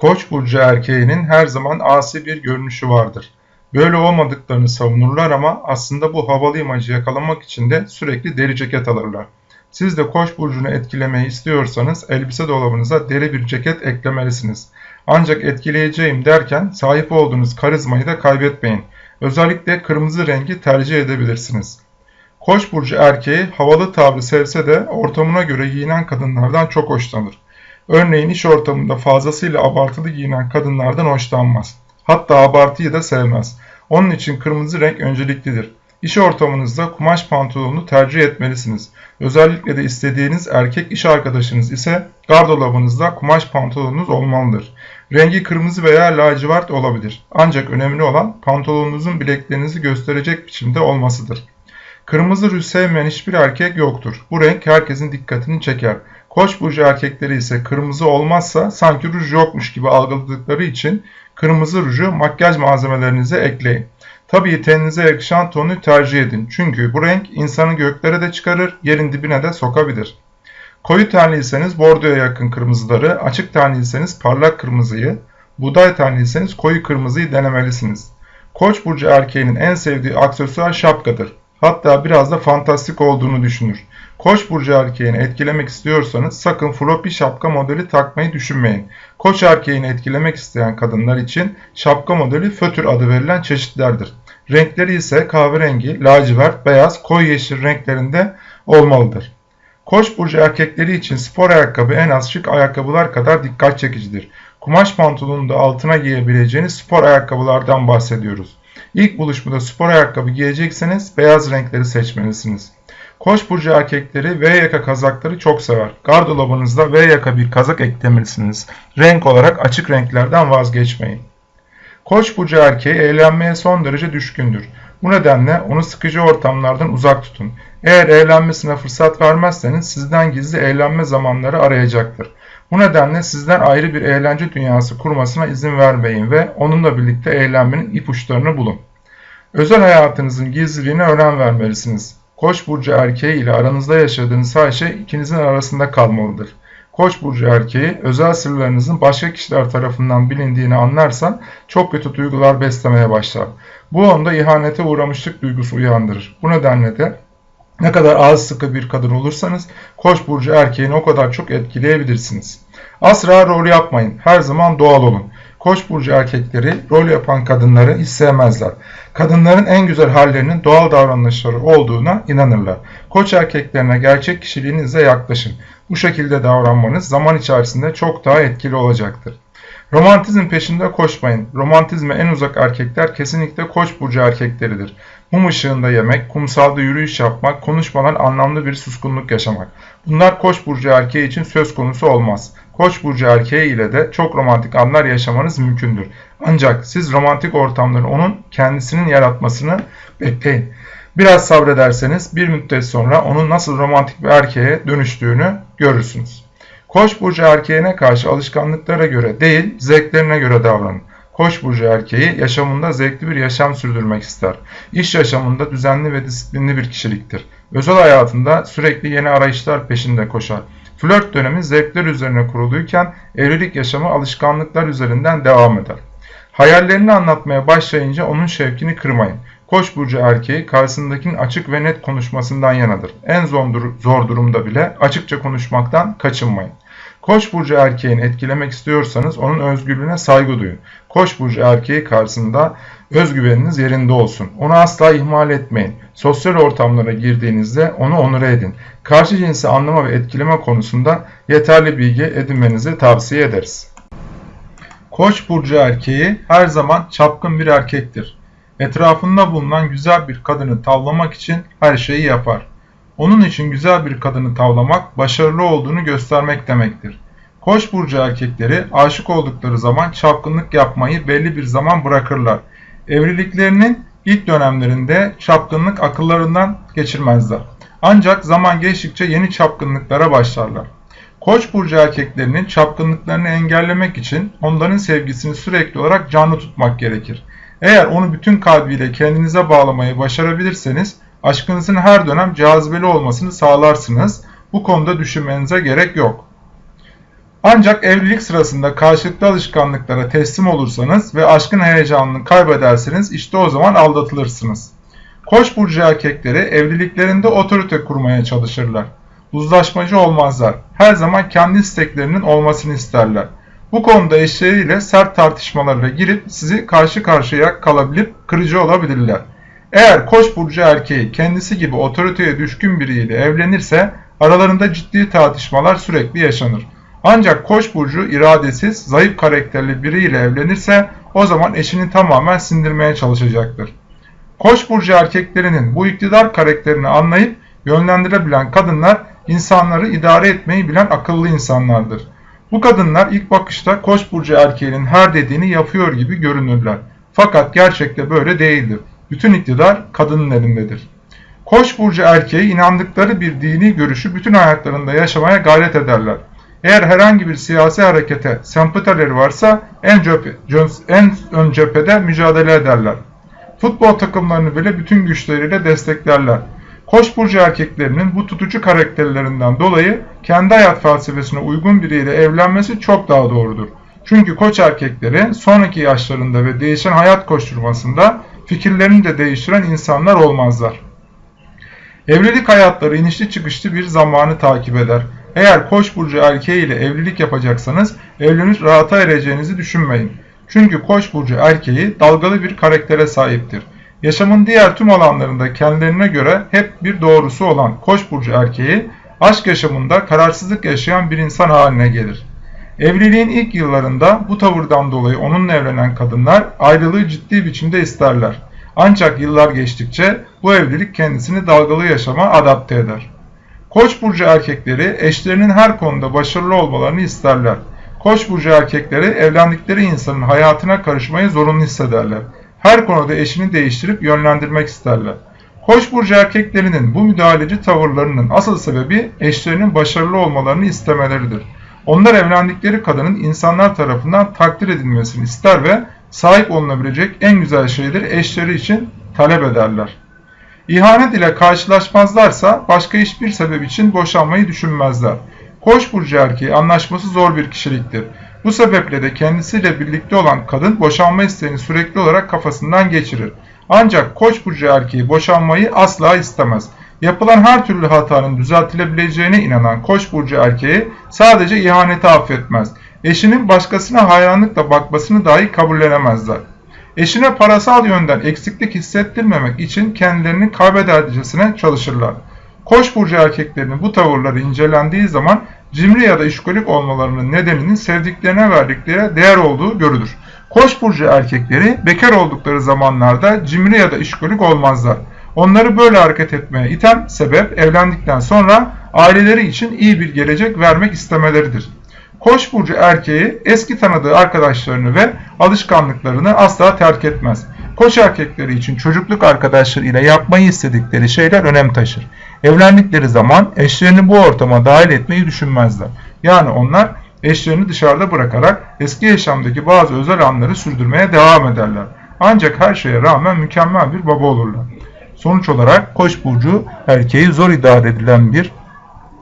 Koç burcu erkeğinin her zaman asi bir görünüşü vardır. Böyle olmadıklarını savunurlar ama aslında bu havalı imajı yakalamak için de sürekli deri ceket alırlar. Siz de Koç burcunu etkilemeyi istiyorsanız elbise dolabınıza deri bir ceket eklemelisiniz. Ancak etkileyeceğim derken sahip olduğunuz karizmayı da kaybetmeyin. Özellikle kırmızı rengi tercih edebilirsiniz. Koç burcu erkeği havalı tavrı sevse de ortamına göre giyinen kadınlardan çok hoşlanır. Örneğin iş ortamında fazlasıyla abartılı giyinen kadınlardan hoşlanmaz. Hatta abartıyı da sevmez. Onun için kırmızı renk önceliklidir. İş ortamınızda kumaş pantolonunu tercih etmelisiniz. Özellikle de istediğiniz erkek iş arkadaşınız ise gardırobunuzda kumaş pantolonunuz olmalıdır. Rengi kırmızı veya lacivert olabilir. Ancak önemli olan pantolonunuzun bileklerinizi gösterecek biçimde olmasıdır. Kırmızı ruj sevmeyen hiçbir erkek yoktur. Bu renk herkesin dikkatini çeker. Koç burcu erkekleri ise kırmızı olmazsa sanki ruj yokmuş gibi algıladıkları için kırmızı ruju makyaj malzemelerinize ekleyin. Tabii teninize yakışan tonu tercih edin. Çünkü bu renk insanı göklere de çıkarır, yerin dibine de sokabilir. Koyu tenliyseniz bordoya yakın kırmızıları, açık tenliyseniz parlak kırmızıyı, buğday tenliyseniz koyu kırmızıyı denemelisiniz. Koç burcu erkeğinin en sevdiği aksesuar şapkadır. Hatta biraz da fantastik olduğunu düşünür. Koç burcu erkeğini etkilemek istiyorsanız sakın floppy şapka modeli takmayı düşünmeyin. Koç erkeğini etkilemek isteyen kadınlar için şapka modeli fötür adı verilen çeşitlerdir. Renkleri ise kahverengi, lacivert, beyaz, koyu yeşil renklerinde olmalıdır. Koç burcu erkekleri için spor ayakkabı en az şık ayakkabılar kadar dikkat çekicidir. Kumaş pantolonunu da altına giyebileceğiniz spor ayakkabılardan bahsediyoruz. İlk buluşmada spor ayakkabı giyecekseniz beyaz renkleri seçmelisiniz. Koç burcu erkekleri V yaka kazakları çok sever. Gardırobunuzda V yaka bir kazak eklemelisiniz. Renk olarak açık renklerden vazgeçmeyin. Koç burcu erkeği eğlenmeye son derece düşkündür. Bu nedenle onu sıkıcı ortamlardan uzak tutun. Eğer eğlenmesine fırsat vermezseniz sizden gizli eğlenme zamanları arayacaktır. Bu nedenle sizden ayrı bir eğlence dünyası kurmasına izin vermeyin ve onunla birlikte eğlenmenin ipuçlarını bulun. Özel hayatınızın gizliliğine önem vermelisiniz. Koç burcu erkeği ile aranızda yaşadığınız her şey ikinizin arasında kalmalıdır. Koç burcu erkeği özel sırlarınızın başka kişiler tarafından bilindiğini anlarsan çok kötü duygular beslemeye başlar. Bu onda ihanete uğramışlık duygusu uyandırır. Bu nedenle de ne kadar ağız sıkı bir kadın olursanız Koç burcu erkeğini o kadar çok etkileyebilirsiniz. Asla rol yapmayın. Her zaman doğal olun. Koç burcu erkekleri rol yapan kadınları hiç sevmezler. Kadınların en güzel hallerinin doğal davranışları olduğuna inanırlar. Koç erkeklerine gerçek kişiliğinizle yaklaşın. Bu şekilde davranmanız zaman içerisinde çok daha etkili olacaktır. Romantizm peşinde koşmayın. Romantizme en uzak erkekler kesinlikle koç burcu erkekleridir. Mum ışığında yemek, kumsalda yürüyüş yapmak, konuşmadan anlamlı bir suskunluk yaşamak. Bunlar koç burcu erkeği için söz konusu olmaz. Koç burcu erkeği ile de çok romantik anlar yaşamanız mümkündür. Ancak siz romantik ortamları onun kendisinin yaratmasını bekleyin. Biraz sabrederseniz bir müddet sonra onun nasıl romantik bir erkeğe dönüştüğünü görürsünüz. Koç burcu erkeğine karşı alışkanlıklara göre değil, zevklerine göre davranın. Koç burcu erkeği yaşamında zevkli bir yaşam sürdürmek ister. İş yaşamında düzenli ve disiplinli bir kişiliktir. Özel hayatında sürekli yeni arayışlar peşinde koşar. Flört dönemi zevkler üzerine kuruluyken evlilik yaşamı alışkanlıklar üzerinden devam eder. Hayallerini anlatmaya başlayınca onun şevkini kırmayın. Koç burcu erkeği karşısındakinin açık ve net konuşmasından yanadır. En zor durumda bile açıkça konuşmaktan kaçınmayın. Koç burcu erkeğini etkilemek istiyorsanız onun özgürlüğüne saygı duyun. Koç burcu erkeği karşısında özgüveniniz yerinde olsun. Onu asla ihmal etmeyin. Sosyal ortamlara girdiğinizde onu onur edin. Karşı cinsi anlama ve etkileme konusunda yeterli bilgi edinmenizi tavsiye ederiz. Koç burcu erkeği her zaman çapkın bir erkektir. Etrafında bulunan güzel bir kadını tavlamak için her şeyi yapar. Onun için güzel bir kadını tavlamak başarılı olduğunu göstermek demektir. Koç burcu erkekleri aşık oldukları zaman çapkınlık yapmayı belli bir zaman bırakırlar. Evliliklerinin ilk dönemlerinde çapkınlık akıllarından geçirmezler. Ancak zaman geçtikçe yeni çapkınlıklara başlarlar. Koç burcu erkeklerinin çapkınlıklarını engellemek için onların sevgisini sürekli olarak canlı tutmak gerekir. Eğer onu bütün kalbiyle kendinize bağlamayı başarabilirseniz aşkınızın her dönem cazibeli olmasını sağlarsınız. Bu konuda düşünmenize gerek yok. Ancak evlilik sırasında karşılıklı alışkanlıklara teslim olursanız ve aşkın heyecanını kaybederseniz işte o zaman aldatılırsınız. Koç burcu erkekleri evliliklerinde otorite kurmaya çalışırlar. Uzlaşmacı olmazlar. Her zaman kendi isteklerinin olmasını isterler. Bu konuda eşleriyle sert tartışmalara girip sizi karşı karşıya kalabilip kırıcı olabilirler. Eğer Koç burcu erkeği kendisi gibi otoriteye düşkün biriyle evlenirse aralarında ciddi tartışmalar sürekli yaşanır. Ancak Koç burcu iradesiz, zayıf karakterli biriyle evlenirse o zaman eşini tamamen sindirmeye çalışacaktır. Koç burcu erkeklerinin bu iktidar karakterini anlayıp yönlendirebilen kadınlar insanları idare etmeyi bilen akıllı insanlardır. Bu kadınlar ilk bakışta Koç burcu erkeğinin her dediğini yapıyor gibi görünürler. Fakat gerçekte böyle değildir. Bütün iktidar kadının elindedir. Koç burcu erkeği inandıkları bir dini görüşü bütün hayatlarında yaşamaya gayret ederler. Eğer herhangi bir siyasi harekete sempatileri varsa en, cephe, en ön cephede mücadele ederler. Futbol takımlarını bile bütün güçleriyle desteklerler. Koç burcu erkeklerinin bu tutucu karakterlerinden dolayı kendi hayat felsefesine uygun biriyle evlenmesi çok daha doğrudur. Çünkü koç erkekleri sonraki yaşlarında ve değişen hayat koşturmasında fikirlerini de değiştiren insanlar olmazlar. Evlilik hayatları inişli çıkışlı bir zamanı takip eder. Eğer koç burcu erkeği ile evlilik yapacaksanız evlenip rahata ereceğinizi düşünmeyin. Çünkü koç burcu erkeği dalgalı bir karaktere sahiptir. Yaşamın diğer tüm alanlarında kendilerine göre hep bir doğrusu olan koç burcu erkeği aşk yaşamında kararsızlık yaşayan bir insan haline gelir. Evliliğin ilk yıllarında bu tavırdan dolayı onunla evlenen kadınlar ayrılığı ciddi biçimde isterler. Ancak yıllar geçtikçe bu evlilik kendisini dalgalı yaşama adapte eder. Koç burcu erkekleri eşlerinin her konuda başarılı olmalarını isterler. Koç burcu erkekleri evlendikleri insanın hayatına karışmayı zorunlu hissederler. Her konuda eşini değiştirip yönlendirmek isterler. Koç burcu erkeklerinin bu müdahaleci tavırlarının asıl sebebi eşlerinin başarılı olmalarını istemeleridir. Onlar evlendikleri kadının insanlar tarafından takdir edilmesini ister ve sahip olunabilecek en güzel şeyleri eşleri için talep ederler. İhanet ile karşılaşmazlarsa başka hiçbir sebep için boşanmayı düşünmezler. Koç burcu erkeği anlaşması zor bir kişiliktir. Bu sebeple de kendisiyle birlikte olan kadın boşanma isteğini sürekli olarak kafasından geçirir. Ancak Koç burcu erkeği boşanmayı asla istemez. Yapılan her türlü hatanın düzeltilebileceğine inanan Koç burcu erkeği sadece ihaneti affetmez. Eşinin başkasına hayranlıkla bakmasını dahi kabullenemezler. Eşine parasal yönden eksiklik hissettirmemek için kendilerini kaybedercesine çalışırlar. Koç burcu erkeklerinin bu tavırları incelendiği zaman cimri ya da işkolik olmalarının nedeninin sevdiklerine verdikleri değer olduğu görülür. Koç burcu erkekleri bekar oldukları zamanlarda cimri ya da işkolik olmazlar. Onları böyle hareket etmeye iten sebep evlendikten sonra aileleri için iyi bir gelecek vermek istemeleridir. Koç burcu erkeği eski tanıdığı arkadaşlarını ve alışkanlıklarını asla terk etmez. Koç erkekleri için çocukluk arkadaşları ile yapmayı istedikleri şeyler önem taşır. Evlendikleri zaman eşlerini bu ortama dahil etmeyi düşünmezler. Yani onlar eşlerini dışarıda bırakarak eski yaşamdaki bazı özel anları sürdürmeye devam ederler. Ancak her şeye rağmen mükemmel bir baba olurlar. Sonuç olarak Koç burcu erkeği zor idare edilen bir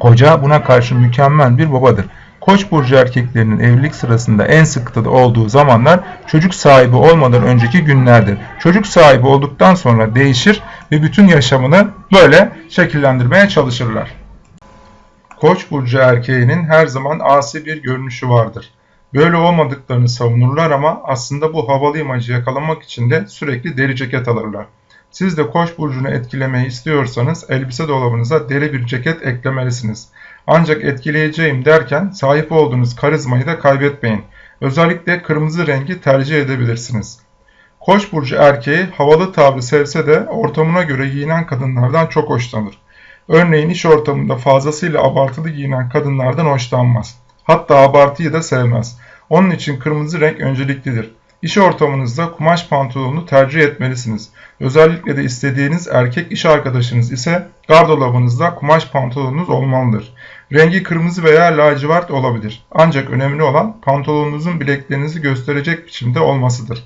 koca buna karşı mükemmel bir babadır. Koç burcu erkeklerinin evlilik sırasında en sıkıntıda olduğu zamanlar çocuk sahibi olmadan önceki günlerdir. Çocuk sahibi olduktan sonra değişir ve bütün yaşamını böyle şekillendirmeye çalışırlar. Koç burcu erkeğinin her zaman asi bir görünüşü vardır. Böyle olmadıklarını savunurlar ama aslında bu havalı imajı yakalamak için de sürekli deri ceket alırlar. Siz de Koç burcunu etkilemeyi istiyorsanız elbise dolabınıza deri bir ceket eklemelisiniz. Ancak etkileyeceğim derken sahip olduğunuz karizmayı da kaybetmeyin. Özellikle kırmızı rengi tercih edebilirsiniz. Koç burcu erkeği havalı tavrı sevse de ortamına göre giyinen kadınlardan çok hoşlanır. Örneğin iş ortamında fazlasıyla abartılı giyinen kadınlardan hoşlanmaz. Hatta abartıyı da sevmez. Onun için kırmızı renk önceliklidir. İş ortamınızda kumaş pantolonunu tercih etmelisiniz. Özellikle de istediğiniz erkek iş arkadaşınız ise gardırobunuzda kumaş pantolonunuz olmalıdır. Rengi kırmızı veya lacivert olabilir. Ancak önemli olan pantolonunuzun bileklerinizi gösterecek biçimde olmasıdır.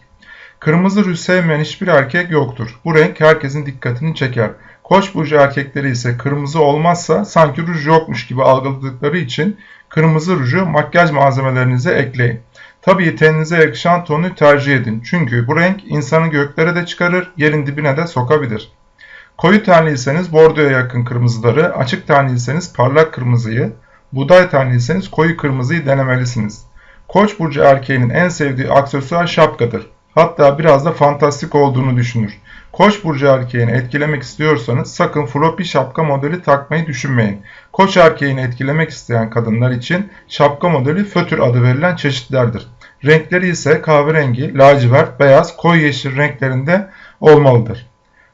Kırmızı rüz sevmeyen hiçbir erkek yoktur. Bu renk herkesin dikkatini çeker. Koç burcu erkekleri ise kırmızı olmazsa sanki ruj yokmuş gibi algıladıkları için kırmızı ruju makyaj malzemelerinize ekleyin. Tabii teninize yakışan tonu tercih edin. Çünkü bu renk insanı göklere de çıkarır, yerin dibine de sokabilir. Koyu tenliyseniz bordoya yakın kırmızıları, açık tenliyseniz parlak kırmızıyı, buğday tenliyseniz koyu kırmızıyı denemelisiniz. Koç burcu erkeğinin en sevdiği aksesuar şapkadır. Hatta biraz da fantastik olduğunu düşünür. Koç burcu erkeğini etkilemek istiyorsanız sakın floppy şapka modeli takmayı düşünmeyin. Koç erkeğini etkilemek isteyen kadınlar için şapka modeli fötür adı verilen çeşitlerdir. Renkleri ise kahverengi, lacivert, beyaz, koyu yeşil renklerinde olmalıdır.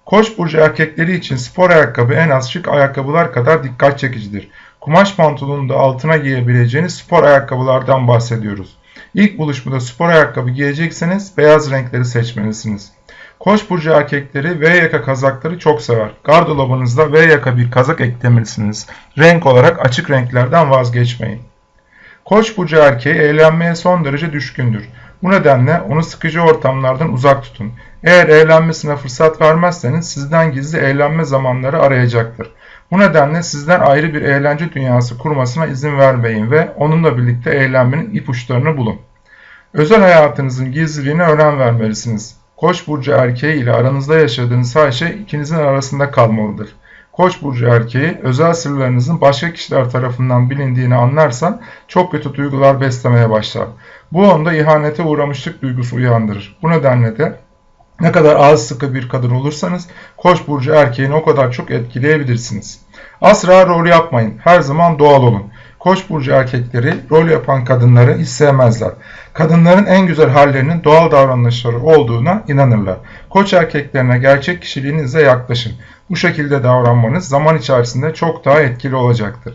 Koç burcu erkekleri için spor ayakkabı en az şık ayakkabılar kadar dikkat çekicidir. Kumaş pantolonunu da altına giyebileceğiniz spor ayakkabılardan bahsediyoruz. İlk buluşmada spor ayakkabı giyecekseniz beyaz renkleri seçmelisiniz. Koç burcu erkekleri V yaka kazakları çok sever. Gardırobunuzda V yaka bir kazak eklemelisiniz. Renk olarak açık renklerden vazgeçmeyin. Koç burcu erkeği eğlenmeye son derece düşkündür. Bu nedenle onu sıkıcı ortamlardan uzak tutun. Eğer eğlenmesine fırsat vermezseniz sizden gizli eğlenme zamanları arayacaktır. Bu nedenle sizden ayrı bir eğlence dünyası kurmasına izin vermeyin ve onunla birlikte eğlenmenin ipuçlarını bulun. Özel hayatınızın gizliliğine önem vermelisiniz. Koç burcu erkeği ile aranızda yaşadığınız her şey ikinizin arasında kalmalıdır. Koç burcu erkeği özel sırlarınızın başka kişiler tarafından bilindiğini anlarsan çok kötü duygular beslemeye başlar. Bu onda ihanete uğramışlık duygusu uyandırır. Bu nedenle de ne kadar ağız sıkı bir kadın olursanız Koç burcu erkeğini o kadar çok etkileyebilirsiniz. Asla rol yapmayın. Her zaman doğal olun. Koç burcu erkekleri rol yapan kadınları hiç sevmezler. Kadınların en güzel hallerinin doğal davranışları olduğuna inanırlar. Koç erkeklerine gerçek kişiliğinizle yaklaşın. Bu şekilde davranmanız zaman içerisinde çok daha etkili olacaktır.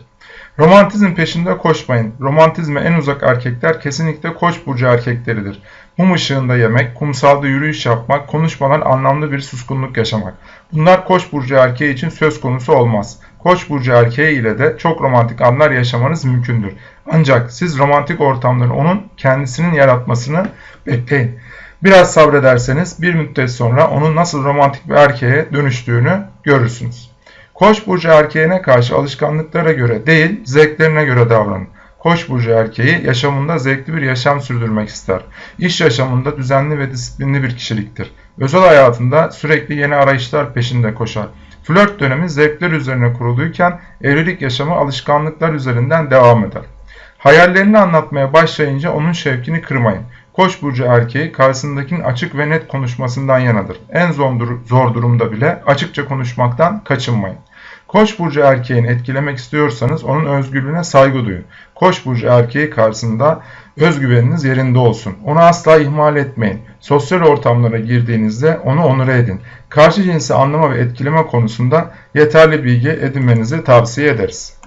Romantizm peşinde koşmayın. Romantizme en uzak erkekler kesinlikle koç burcu erkekleridir. Mum ışığında yemek, kumsalda yürüyüş yapmak, konuşmadan anlamlı bir suskunluk yaşamak. Bunlar koç burcu erkeği için söz konusu olmaz. Koç burcu erkeği ile de çok romantik anlar yaşamanız mümkündür. Ancak siz romantik ortamları onun kendisinin yaratmasını bekleyin. Biraz sabrederseniz bir müddet sonra onun nasıl romantik bir erkeğe dönüştüğünü görürsünüz. Koç burcu erkeğine karşı alışkanlıklara göre değil, zevklerine göre davranın. Koç burcu erkeği yaşamında zevkli bir yaşam sürdürmek ister. İş yaşamında düzenli ve disiplinli bir kişiliktir. Özel hayatında sürekli yeni arayışlar peşinde koşar. Flört dönemi zevkler üzerine kuruluyken evlilik yaşamı alışkanlıklar üzerinden devam eder. Hayallerini anlatmaya başlayınca onun şevkini kırmayın. Koç burcu erkeği karşısındakinin açık ve net konuşmasından yanadır. En zor durumda bile açıkça konuşmaktan kaçınmayın. Koç burcu erkeğini etkilemek istiyorsanız onun özgürlüğüne saygı duyun. Koç burcu erkeği karşısında özgüveniniz yerinde olsun. Onu asla ihmal etmeyin. Sosyal ortamlara girdiğinizde onu onur edin. Karşı cinsi anlama ve etkileme konusunda yeterli bilgi edinmenizi tavsiye ederiz.